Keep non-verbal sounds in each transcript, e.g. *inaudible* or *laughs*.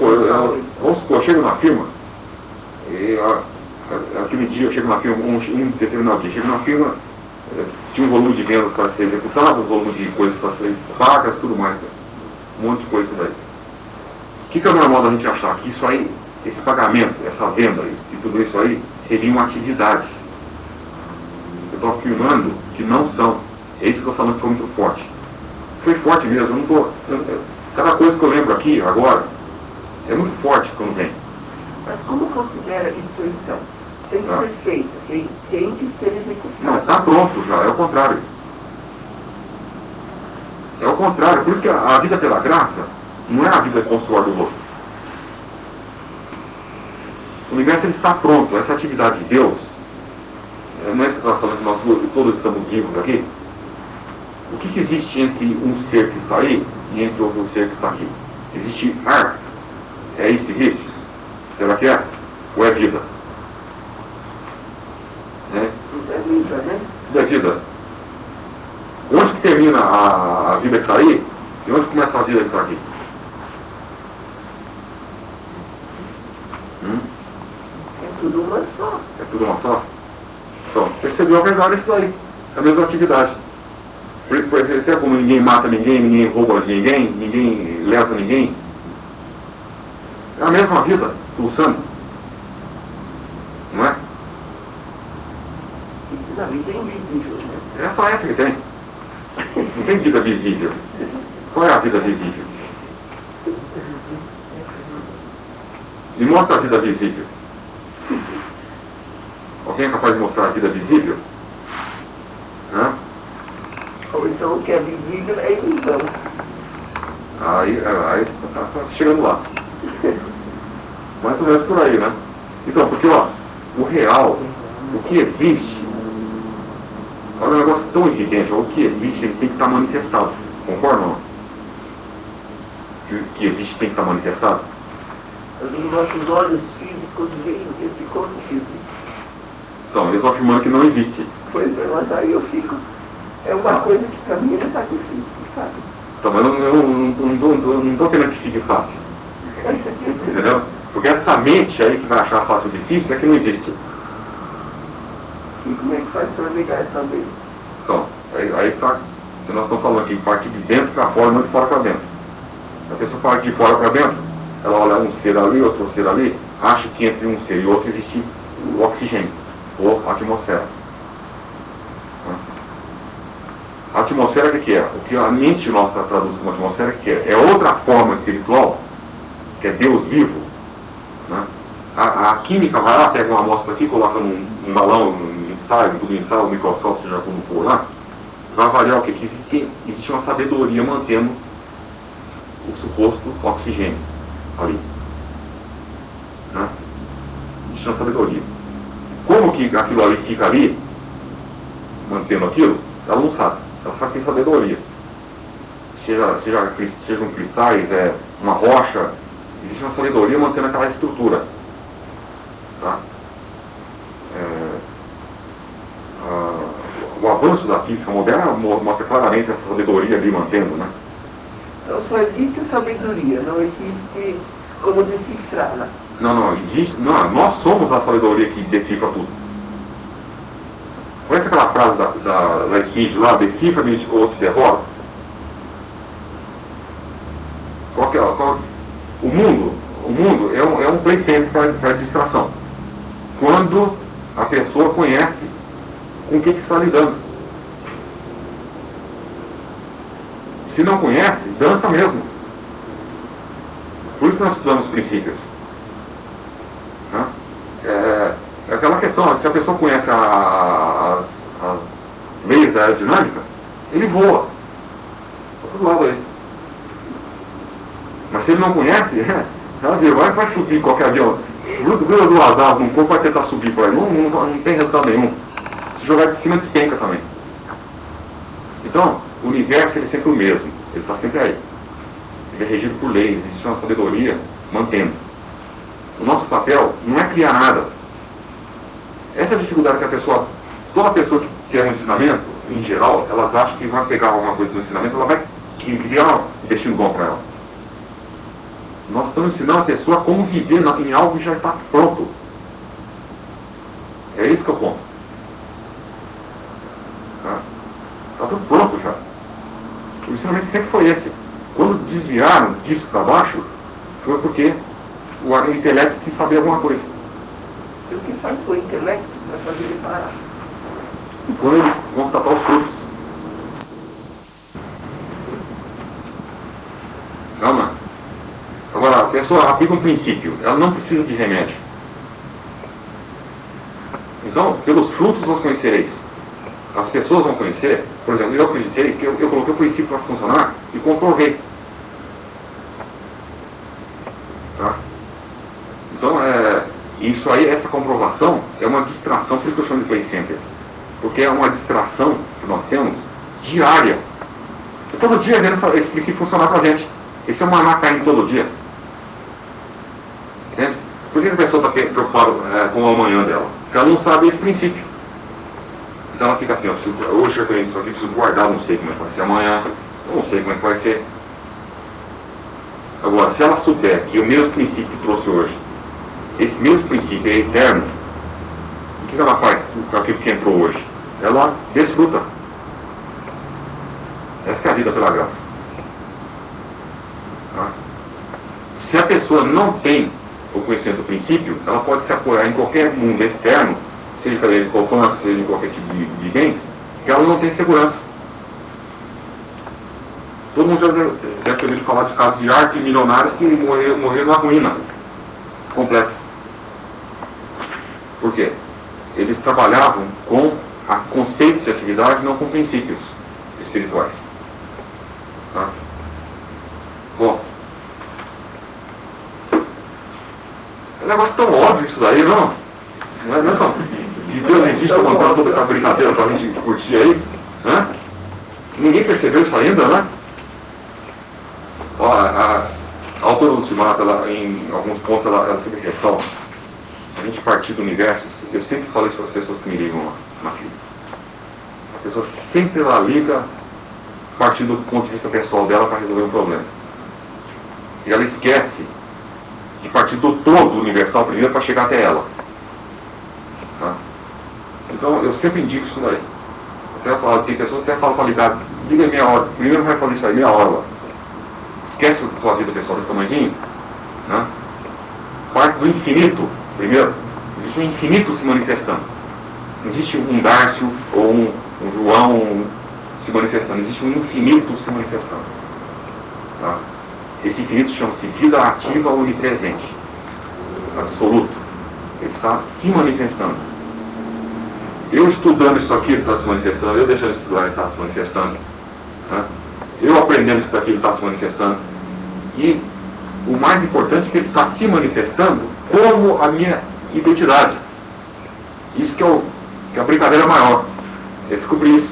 supor, eu, eu, vamos supor, eu chego na firma, e aquele dia eu chego na firma, um, um determinado dia, chego na firma, eh, tinha um volume de vendas para ser executado, um volume de coisas para ser pagas, tudo mais, né? um monte de coisa daí. O que, que é normal da gente achar? Que isso aí, esse pagamento, essa venda e tudo isso aí, seriam atividades. Eu estou afirmando que não são. É isso que eu estou falando que foi muito forte. Foi forte mesmo, eu não estou. Cada coisa que eu lembro aqui, agora, é muito forte quando vem. Mas como considera instituição? Tem que Ah. ser feita, tem, tem que ser executada. Não, está pronto já, é o contrário. É o contrário, por isso que a, a vida pela graça não é a vida consular do outro. O universo ele está pronto, essa atividade de Deus, é, não é está falando que nós todos estamos vivos aqui? O que, que existe entre um ser que está aí e entre outro ser que está aqui? Existe ar? É isso que existe? Será que é? Ou é vida? Né? Isso é vida, né? da vida. Onde que termina a, a vida que está aí e onde começa a vida que está aqui? Hum? É tudo uma só. É tudo uma só? Então, percebeu a verdade isso aí. É a mesma atividade. Por isso, por exemplo, como ninguém mata ninguém, ninguém rouba de ninguém, ninguém leva ninguém. É a mesma vida, pulsando. Não é? Vida invisível? É só essa que tem. Não tem vida visível. Qual é a vida visível? Me mostra a vida visível. Alguém é capaz de mostrar a vida visível? Hã? Ou então o que é visível é ilusão. Aí, aí tá, tá chegando lá. Mais ou menos por aí, né? Então, porque ó, o real, o que existe, olha um negócio tão evidente, o que existe ele tem que estar manifestado. Concorda ou não? Que o que existe tem que estar manifestado? Os nossos olhos físicos veem esse corpo físico. Então, eles estão afirmando que não existe. Pois é, mas aí eu fico. É uma coisa que pra mim é sacrifício, sabe? Então, mas eu não estou querendo que fique fácil. *laughs* Entendeu? Porque essa mente aí que vai achar fácil difícil é que não existe. E como é que faz pra ligar essa vez? Então, aí, tá, se nós estamos falando aqui partir de dentro para fora, não de fora para dentro. A pessoa parte de fora para dentro, ela olha um ser ali, outro ser ali, acha que entre um ser e outro existe o oxigênio, ou a atmosfera. A atmosfera o que é? O que a mente nossa traduz como atmosfera que é? É outra forma espiritual, que é Deus vivo. Né? A, a química vai lá, pega uma amostra aqui, coloca num, num balão, num ensaio, tudo ensaio, um microscópio, seja como for lá, vai avaliar o que? Que existe, existe uma sabedoria mantendo o suposto oxigênio ali. Né? Existe uma sabedoria. Como que aquilo ali fica ali, mantendo aquilo, ela não sabe. Ela só tem sabedoria. Seja, seja, sejam cristais, é, uma rocha, existe uma sabedoria mantendo aquela estrutura. Tá? É, ah, o avanço da física moderna mo- mostra claramente essa sabedoria ali mantendo, né? Então só existe sabedoria, não existe como decifrá-la. Não, não, existe. Não, nós somos a sabedoria que decifra tudo. Conhece aquela frase da, da, da lá, decifra-me ou te derrota? Qual que é, qual, mundo, o mundo é um, é um center para distração. Quando a pessoa conhece com o que, está lidando. Se não conhece, dança mesmo. Por isso nós estudamos princípios. É, é aquela questão, se a pessoa conhece a- a- as, as leis da aerodinâmica, ele voa. Para todo lado aí. Mas se ele não conhece, ela vê, vai, vai subir qualquer avião. Gruda duas asas num corpo, vai tentar subir por aí. Não, não, não tem resultado nenhum. Se jogar de cima, despenca também. Então, o universo ele é sempre o mesmo. Ele está sempre aí. Ele é regido por leis, existe uma sabedoria mantendo. O nosso papel não é criar nada. Essa é a dificuldade que a pessoa, toda pessoa que quer um ensinamento, em geral, elas acham que vai pegar alguma coisa do ensinamento, ela vai criar um destino bom para ela. Nós estamos ensinando a pessoa como viver em algo que já está pronto. É isso que eu ponto. Está tá tudo pronto já. O ensinamento sempre foi esse. Quando desviaram disso para baixo, foi porque o intelecto quis saber alguma coisa. E o que faz o intelecto para fazer ele parar? E quando eles vão tapar os frutos. Calma. Agora, a pessoa aplica um princípio, ela não precisa de remédio. Então, pelos frutos vos conhecereis. As pessoas vão conhecer, por exemplo, eu acreditei que eu, eu coloquei o princípio para funcionar e comprovei. Tá? Então, é, isso aí, essa comprovação é uma distração, por isso que eu chamo de play center. Porque é uma distração que nós temos diária. E todo dia vendo esse princípio funcionar para a gente. Esse é uma maná caindo todo dia. Entende? Por que a é, com o amanhã dela? Porque ela não sabe esse princípio. Então ela fica assim, ó, hoje eu tenho isso aqui, preciso guardar, não sei como é que vai ser amanhã, não sei como é que vai ser. Agora, se ela souber que o mesmo princípio que trouxe hoje, esse mesmo princípio é eterno, o que ela faz com aquilo que entrou hoje? Ela desfruta. Essa é a vida pela graça. Tá? Se a pessoa não tem o conhecimento do princípio, ela pode se apoiar em qualquer mundo externo, seja de poupança, seja em qualquer tipo de, de bens, que ela não tem segurança. Todo mundo já deve ter falar de casos de arte milionários que morreram, morreram na ruína completa. Por quê? Eles trabalhavam com conceitos de atividade, não com princípios espirituais. Tá? Bom, é um negócio tão óbvio isso daí, não? Não é não? Que Deus existe montando toda essa brincadeira para a gente curtir aí? Né? Ninguém percebeu isso ainda, né? Ó, a, a, a autora ultimata, ela, em alguns pontos, ela, ela sempre ressalta. A gente partir do universo, eu sempre falo isso para as pessoas que me ligam lá na fila. A pessoa sempre ela liga partindo do ponto de vista pessoal dela para resolver um problema. E ela esquece de partir do todo universal primeiro para chegar até ela. Tá? Então eu sempre indico isso daí. Até falo, tem pessoas até falam para ligar, liga meia hora, primeiro vai fazer isso aí, meia hora lá. Esquece a sua vida pessoal desse tamanhozinho, né? Parte do infinito, primeiro, existe um infinito se manifestando. Não existe um Dárcio ou um, um João se manifestando, existe um infinito se manifestando. Tá? Esse infinito chama-se vida ativa onipresente, absoluto. Ele está se manifestando. Eu estudando isso aqui, está se manifestando. Eu deixando de ele está se manifestando. Né? Eu aprendendo isso aqui, está se manifestando. E o mais importante é que ele está se manifestando como a minha identidade. Isso que é, o, que é a brincadeira maior. É descobrir isso.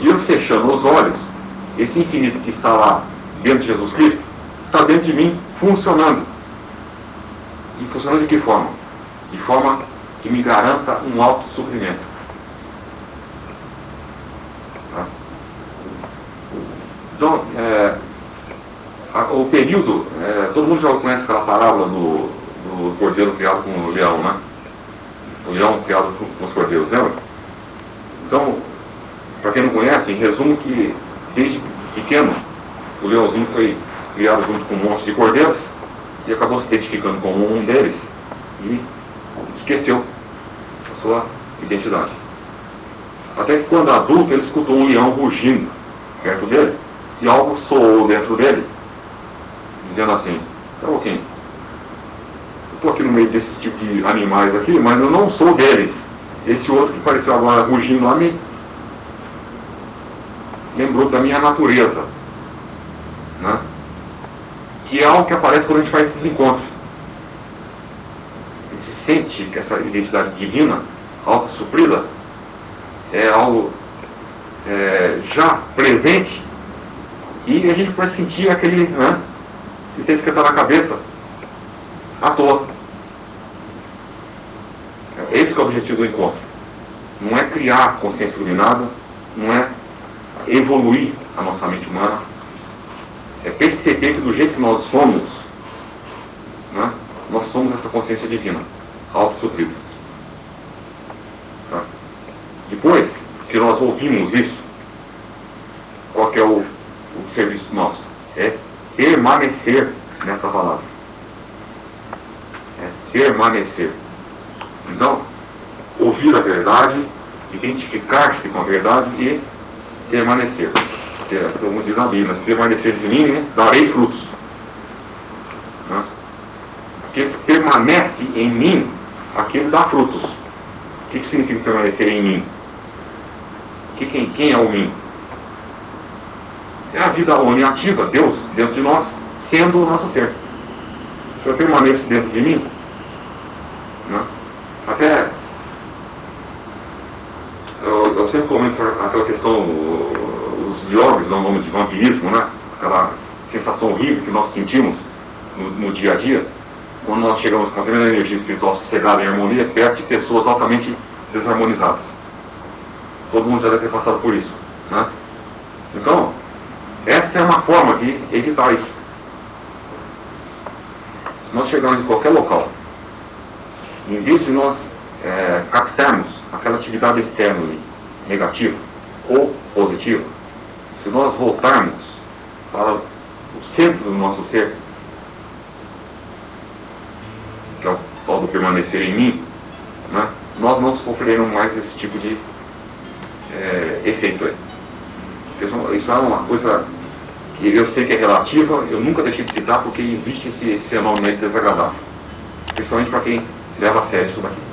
E eu fechando os olhos, esse infinito que está lá dentro de Jesus Cristo, está dentro de mim funcionando. E funcionando de que forma? De forma que me garanta um alto suprimento. Tá? Então, é, a, o período, é, todo mundo já conhece aquela parábola do, do cordeiro criado com o leão, né? O leão criado com, com os cordeiros, lembra? Então, para quem não conhece, em resumo que desde pequeno o leãozinho foi criado junto com um monte de cordeiros e acabou se identificando com um deles e esqueceu a sua identidade. Até que quando adulto ele escutou um leão rugindo perto dele e algo soou dentro dele, dizendo assim, tá ok, eu estou aqui no meio desse tipo de animais aqui, mas eu não sou deles. Esse outro que pareceu agora rugindo lá me lembrou da minha natureza. É algo que aparece quando a gente faz esses encontros. A gente sente que essa identidade divina, auto-suprida, é algo é, já presente e a gente vai sentir aquele né, que esquentado na cabeça à toa. É esse é o objetivo do encontro. Não é criar consciência iluminada, não é evoluir a nossa mente humana, é perceber que do jeito que nós somos, né, nós somos essa consciência divina, auto-suprida. Tá? Depois que nós ouvimos isso, qual que é o, o serviço nosso? É permanecer nessa palavra. É permanecer. Então, ouvir a verdade, identificar-se com a verdade e permanecer. Que é, diz a Bíblia, se permanecer de mim, né, darei frutos. Né? Porque permanece em mim, aquilo dá frutos. O que, que significa permanecer em mim? Que, quem, quem é o mim? É a vida ativa, Deus, dentro de nós, sendo o nosso ser. Se eu permaneço dentro de mim, né? até eu, eu, sempre comento aquela questão, os yogis dão nome de vampirismo, né? aquela sensação horrível que nós sentimos no, no dia a dia, quando nós chegamos com a primeira energia espiritual sossegada em harmonia, perto de pessoas altamente desarmonizadas. Todo mundo já deve ter passado por isso. Né? Então, essa é uma forma de evitar isso. Se nós chegarmos em qualquer local, em vez de nós é, captarmos aquela atividade externa negativa ou positiva, se nós voltarmos para o centro do nosso ser, que é o tal do permanecer em mim, né, nós não sofreremos mais esse tipo de é, efeito aí. Isso é uma coisa que eu sei que é relativa, eu nunca deixei de citar porque existe esse, esse fenômeno aí desagradável. Principalmente para quem leva a sério isso daqui.